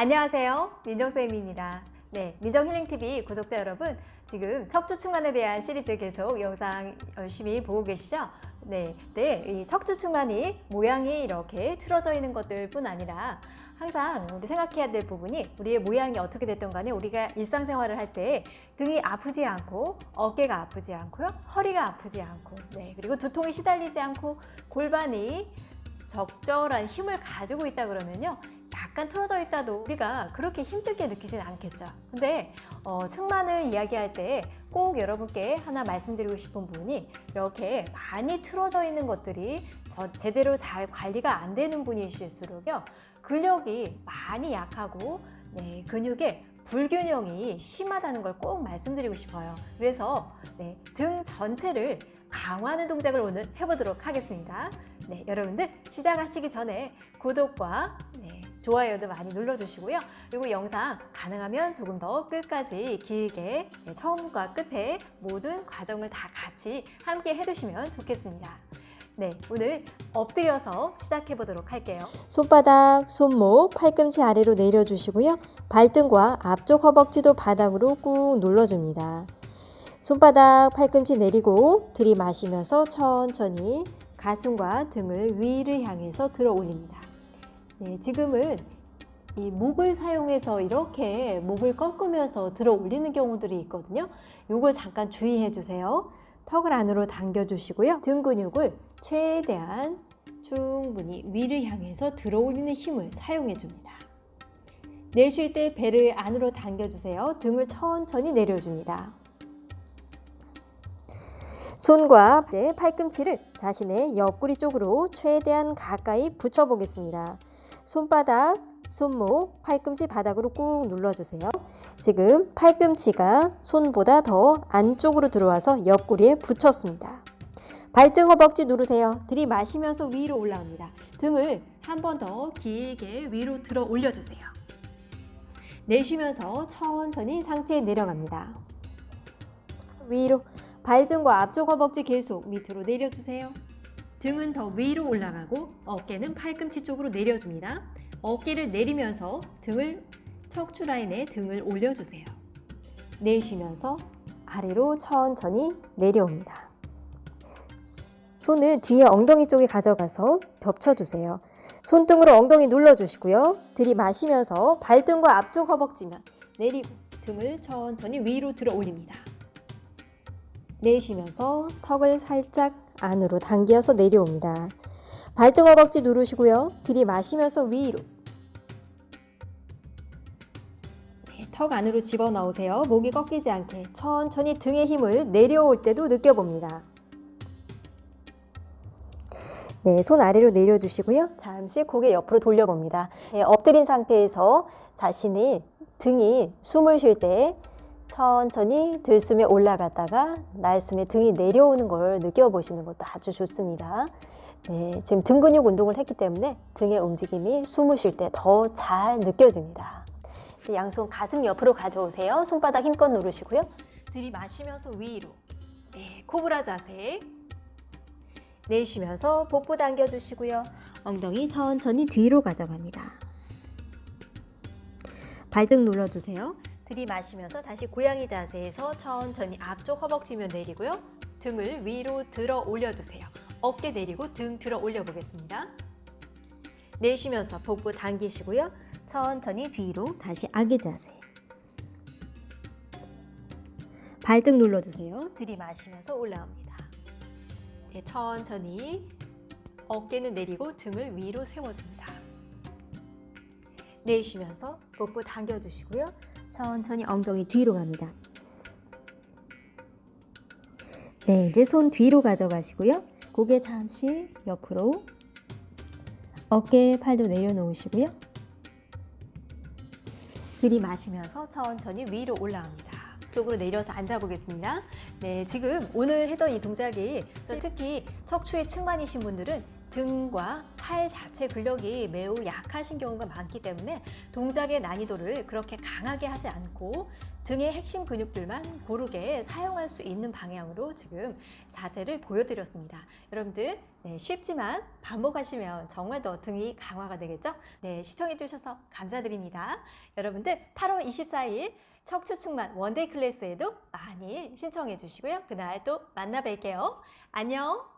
안녕하세요. 민정쌤입니다. 네, 민정힐링TV 구독자 여러분, 지금 척추측만에 대한 시리즈 계속 영상 열심히 보고 계시죠? 네, 네, 이 척추측만이 모양이 이렇게 틀어져 있는 것들 뿐 아니라 항상 우리 생각해야 될 부분이 우리의 모양이 어떻게 됐던 간에 우리가 일상생활을 할 때 등이 아프지 않고 어깨가 아프지 않고요 허리가 아프지 않고 네 그리고 두통에 시달리지 않고 골반이 적절한 힘을 가지고 있다 그러면요 약간 틀어져 있다도 우리가 그렇게 힘들게 느끼진 않겠죠. 근데 어, 측만을 이야기할 때 꼭 여러분께 하나 말씀드리고 싶은 부분이 이렇게 많이 틀어져 있는 것들이 저, 제대로 잘 관리가 안 되는 분이실수록요. 근력이 많이 약하고 네, 근육에 불균형이 심하다는 걸 꼭 말씀드리고 싶어요. 그래서 네, 등 전체를 강화하는 동작을 오늘 해보도록 하겠습니다. 네, 여러분들 시작하시기 전에 구독과 네, 좋아요도 많이 눌러주시고요. 그리고 영상 가능하면 조금 더 끝까지 길게 네, 처음과 끝에 모든 과정을 다 같이 함께 해주시면 좋겠습니다. 네, 오늘 엎드려서 시작해 보도록 할게요. 손바닥, 손목, 팔꿈치 아래로 내려주시고요. 발등과 앞쪽 허벅지도 바닥으로 꾹 눌러줍니다. 손바닥, 팔꿈치 내리고 들이마시면서 천천히 가슴과 등을 위를 향해서 들어 올립니다. 네, 지금은 이 목을 사용해서 이렇게 목을 꺾으면서 들어 올리는 경우들이 있거든요. 이걸 잠깐 주의해 주세요. 턱을 안으로 당겨 주시고요. 등 근육을 최대한 충분히 위를 향해서 들어 올리는 힘을 사용해 줍니다. 내쉴 때 배를 안으로 당겨 주세요. 등을 천천히 내려줍니다. 손과 팔꿈치를 자신의 옆구리 쪽으로 최대한 가까이 붙여 보겠습니다. 손바닥, 손목, 팔꿈치 바닥으로 꾹 눌러주세요. 지금 팔꿈치가 손보다 더 안쪽으로 들어와서 옆구리에 붙였습니다. 발등 허벅지 누르세요. 들이마시면서 위로 올라옵니다. 등을 한 번 더 길게 위로 들어 올려주세요. 내쉬면서 천천히 상체에 내려갑니다. 위로 발등과 앞쪽 허벅지 계속 밑으로 내려주세요. 등은 더 위로 올라가고 어깨는 팔꿈치 쪽으로 내려줍니다. 어깨를 내리면서 등을 척추 라인에 등을 올려주세요. 내쉬면서 아래로 천천히 내려옵니다. 손을 뒤에 엉덩이 쪽에 가져가서 겹쳐주세요. 손등으로 엉덩이 눌러주시고요. 들이마시면서 발등과 앞쪽 허벅지면 내리고 등을 천천히 위로 들어 올립니다. 내쉬면서 턱을 살짝 안으로 당겨서 내려옵니다. 발등 허벅지 누르시고요. 들이마시면서 위로. 네, 턱 안으로 집어넣으세요. 목이 꺾이지 않게 천천히 등의 힘을 내려올 때도 느껴봅니다. 네, 손 아래로 내려주시고요. 잠시 고개 옆으로 돌려봅니다. 네, 엎드린 상태에서 자신이 등이 숨을 쉴때 천천히 들숨에 올라갔다가 날숨에 등이 내려오는 걸 느껴보시는 것도 아주 좋습니다. 네, 지금 등 근육 운동을 했기 때문에 등의 움직임이 숨을 쉴 때 더 잘 느껴집니다. 네, 양손 가슴 옆으로 가져오세요. 손바닥 힘껏 누르시고요. 들이마시면서 위로. 네, 코브라 자세. 내쉬면서 복부 당겨주시고요. 엉덩이 천천히 뒤로 가져갑니다. 발등 눌러주세요. 들이마시면서 다시 고양이 자세에서 천천히 앞쪽 허벅지면 내리고요. 등을 위로 들어 올려주세요. 어깨 내리고 등 들어 올려 보겠습니다. 내쉬면서 복부 당기시고요. 천천히 뒤로 다시 아기 자세. 발등 눌러주세요. 들이마시면서 올라옵니다. 네, 천천히 어깨는 내리고 등을 위로 세워줍니다. 내쉬면서 복부 당겨주시고요. 천천히 엉덩이 뒤로 갑니다. 네, 이제 손 뒤로 가져가시고요. 고개 잠시 옆으로 어깨 팔도 내려놓으시고요. 들이마시면서 천천히 위로 올라옵니다. 쪽으로 내려서 앉아보겠습니다. 네, 지금 오늘 했던 이 동작이 특히 척추에 측만이신 분들은 등과 팔 자체 근력이 매우 약하신 경우가 많기 때문에 동작의 난이도를 그렇게 강하게 하지 않고 등의 핵심 근육들만 고르게 사용할 수 있는 방향으로 지금 자세를 보여드렸습니다. 여러분들 네, 쉽지만 반복하시면 정말 더 등이 강화가 되겠죠? 네, 시청해주셔서 감사드립니다. 여러분들 8월 24일 척추충만 one-day class에도 많이 신청해 주시고요. 그날 또 만나 뵐게요. 안녕!